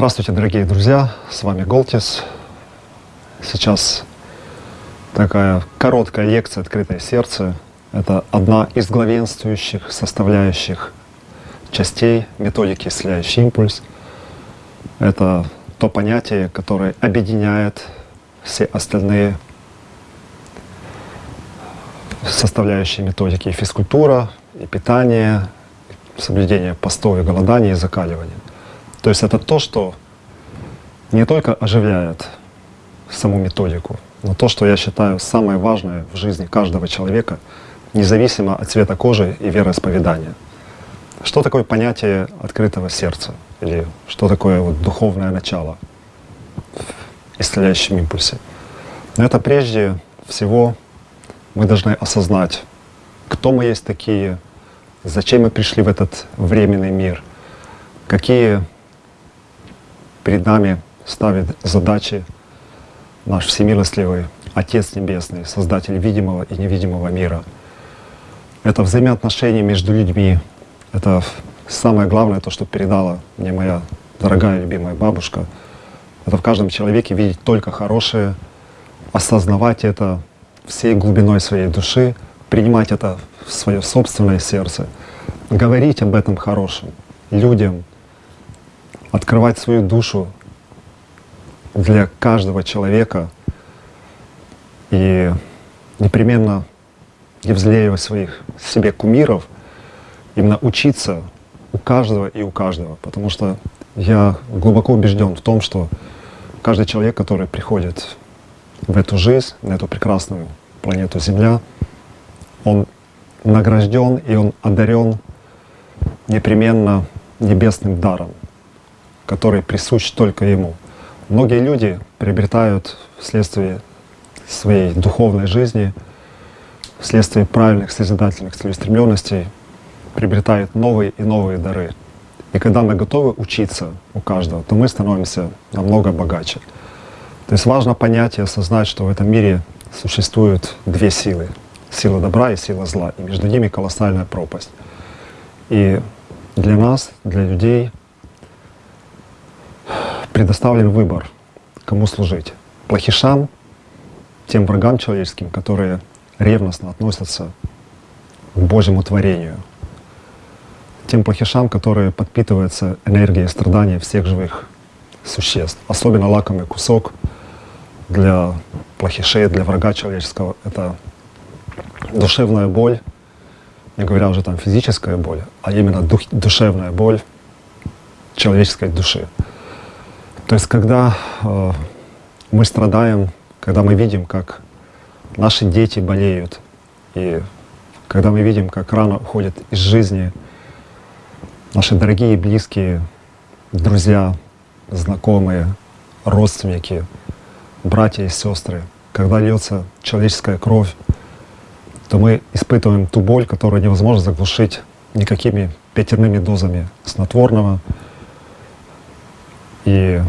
Здравствуйте, дорогие друзья, с вами Голтис. Сейчас такая короткая лекция «Открытое сердце». Это одна из главенствующих составляющих частей методики «Исцеляющий импульс». Это то понятие, которое объединяет все остальные составляющие методики и физкультура, и питание, соблюдение постов и голодания и закаливания. То есть это то, что не только оживляет саму методику, но то, что я считаю самое важное в жизни каждого человека, независимо от цвета кожи и вероисповедания. Что такое понятие открытого сердца? Или что такое вот духовное начало в исцеляющем импульсе? Но это прежде всего мы должны осознать, кто мы есть такие, зачем мы пришли в этот временный мир, какие перед нами ставит задачи наш всемилостливый Отец Небесный, Создатель видимого и невидимого мира. Это взаимоотношения между людьми. Это самое главное, то, что передала мне моя дорогая любимая бабушка. Это в каждом человеке видеть только хорошее, осознавать это всей глубиной своей души, принимать это в свое собственное сердце, говорить об этом хорошем людям, открывать свою душу для каждого человека и непременно не взлеивать своих себе кумиров, именно учиться у каждого и у каждого. Потому что я глубоко убежден в том, что каждый человек, который приходит в эту жизнь, на эту прекрасную планету Земля, он награжден и он одарен непременно небесным даром который присущ только ему. Многие люди приобретают вследствие своей духовной жизни, вследствие правильных созидательных целеустремленностей, приобретают новые и новые дары. И когда мы готовы учиться у каждого, то мы становимся намного богаче. То есть важно понять и осознать, что в этом мире существуют две силы. Сила добра и сила зла. И между ними колоссальная пропасть. И для нас, для людей, предоставлен выбор, кому служить. Плохишам, тем врагам человеческим, которые ревностно относятся к Божьему творению. Тем плохишам, которые подпитываются энергией страдания всех живых существ. Особенно лакомый кусок для плохишей, для врага человеческого — это душевная боль, не говоря уже там физическая боль, а именно дух, душевная боль человеческой души. То есть, когда э, мы страдаем, когда мы видим, как наши дети болеют, и когда мы видим, как рано уходят из жизни наши дорогие, близкие, друзья, знакомые, родственники, братья и сестры, когда льется человеческая кровь, то мы испытываем ту боль, которую невозможно заглушить никакими пятерными дозами снотворного. И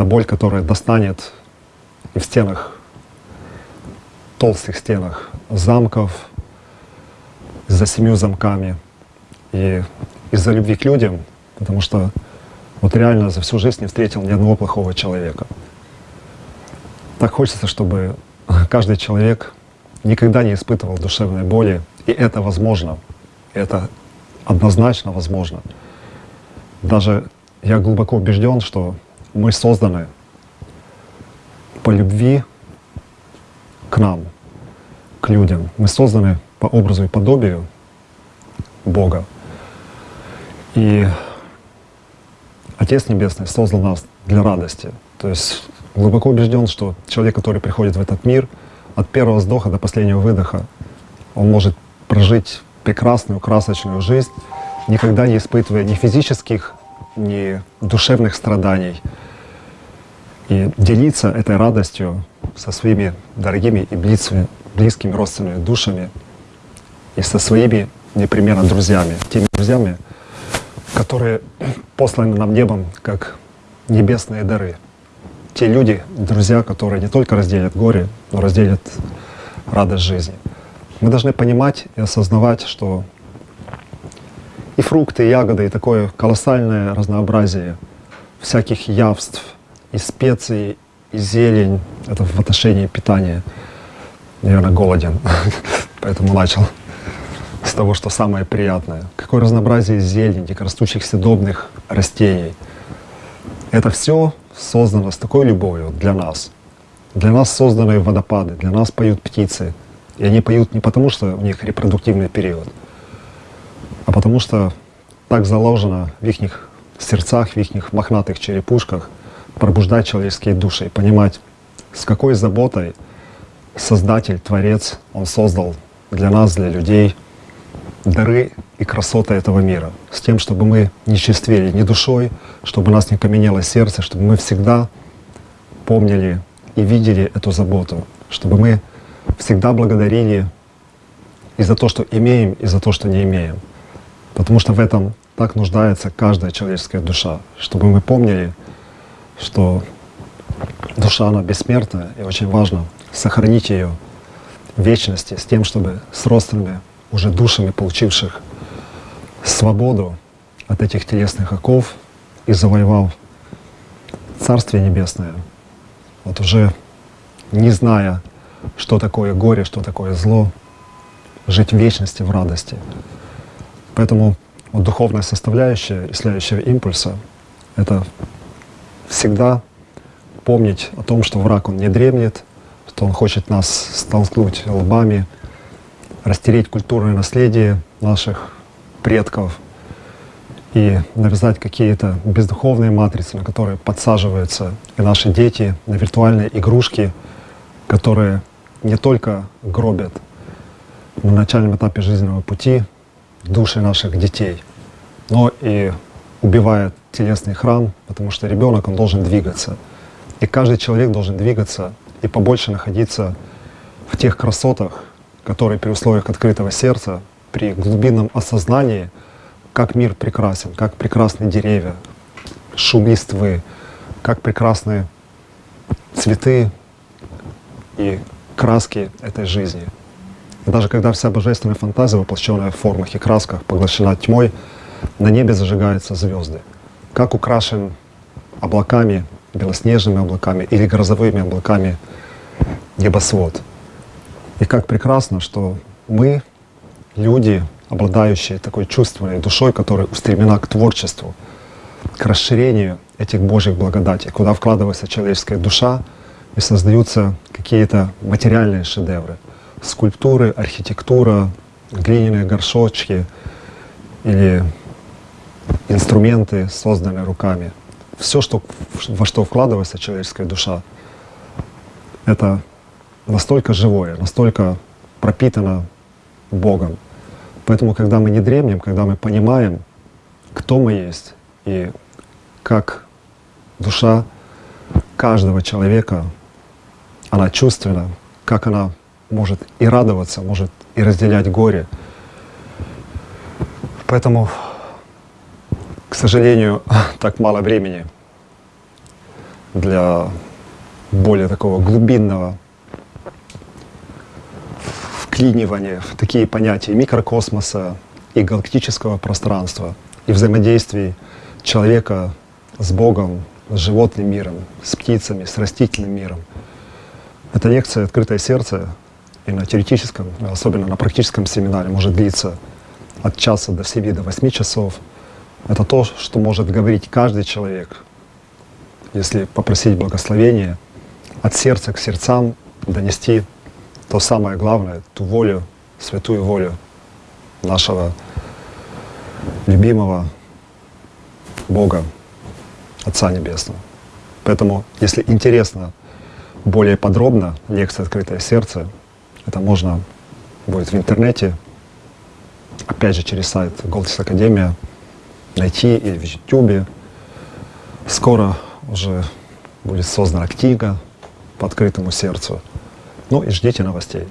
это боль, которая достанет в стенах, толстых стенах замков, за семью замками. И из-за любви к людям, потому что вот реально за всю жизнь не встретил ни одного плохого человека. Так хочется, чтобы каждый человек никогда не испытывал душевной боли, и это возможно, это однозначно возможно. Даже я глубоко убежден, что мы созданы по любви к нам, к людям. Мы созданы по образу и подобию Бога. И Отец Небесный создал нас для радости. То есть глубоко убежден, что человек, который приходит в этот мир, от первого вздоха до последнего выдоха, он может прожить прекрасную, красочную жизнь, никогда не испытывая ни физических, ни душевных страданий, и делиться этой радостью со своими дорогими и близкими, близкими родственными душами и со своими непременно друзьями, теми друзьями, которые посланы нам небом как небесные дары. Те люди, друзья, которые не только разделят горе, но разделят радость жизни. Мы должны понимать и осознавать, что и фрукты, и ягоды, и такое колоссальное разнообразие всяких явств, и специй, и зелень. Это в отношении питания. Наверное, голоден, поэтому начал с того, что самое приятное. Какое разнообразие зелени, дикорастущих съедобных растений. Это все создано с такой любовью для нас. Для нас созданы водопады, для нас поют птицы. И они поют не потому, что у них репродуктивный период, а потому что так заложено в их сердцах, в их мохнатых черепушках пробуждать человеческие души понимать, с какой заботой Создатель, Творец, Он создал для нас, для людей дары и красоты этого мира, с тем, чтобы мы не чувствили ни душой, чтобы у нас не каменело сердце, чтобы мы всегда помнили и видели эту заботу, чтобы мы всегда благодарили и за то, что имеем, и за то, что не имеем. Потому что в этом так нуждается каждая человеческая душа, чтобы мы помнили, что душа, она бессмертная, и очень важно сохранить ее в вечности с тем, чтобы с родственными уже душами, получивших свободу от этих телесных оков и завоевал Царствие Небесное, вот уже не зная, что такое горе, что такое зло, жить в вечности, в радости. Поэтому вот духовная составляющая исцеляющего импульса — это всегда помнить о том, что враг, он не дремлет, что он хочет нас столкнуть лбами, растереть культурное наследие наших предков и навязать какие-то бездуховные матрицы, на которые подсаживаются и наши дети, на виртуальные игрушки, которые не только гробят на начальном этапе жизненного пути души наших детей, но и убивает телесный храм, потому что ребенок, он должен двигаться. И каждый человек должен двигаться и побольше находиться в тех красотах, которые при условиях открытого сердца, при глубинном осознании, как мир прекрасен, как прекрасны деревья, шум листвы, как прекрасны цветы и краски этой жизни. Даже когда вся божественная фантазия, воплощенная в формах и красках, поглощена тьмой, на небе зажигаются звезды. Как украшен облаками, белоснежными облаками или грозовыми облаками небосвод. И как прекрасно, что мы, люди, обладающие такой чувственной душой, которая устремлена к творчеству, к расширению этих Божьих благодатей, куда вкладывается человеческая душа и создаются какие-то материальные шедевры, скульптуры, архитектура, глиняные горшочки или инструменты, созданные руками. Все, что, во что вкладывается человеческая душа, это настолько живое, настолько пропитано Богом. Поэтому, когда мы не дремлем, когда мы понимаем, кто мы есть и как душа каждого человека, она чувственна, как она может и радоваться, может и разделять горе. Поэтому, к сожалению, так мало времени для более такого глубинного вклинивания в такие понятия микрокосмоса и галактического пространства, и взаимодействий человека с Богом, с животным миром, с птицами, с растительным миром. Эта лекция «Открытое сердце» и на теоретическом, особенно на практическом семинаре может длиться от часа до 7 до 8 часов. Это то, что может говорить каждый человек, если попросить благословения, от сердца к сердцам донести то самое главное, ту волю, святую волю нашего любимого Бога, Отца Небесного. Поэтому, если интересно более подробно лекция «Открытое сердце», это можно будет в интернете, опять же через сайт Голдис Академия, найти или в YouTube. Скоро уже будет создана книга по открытому сердцу. Ну и ждите новостей.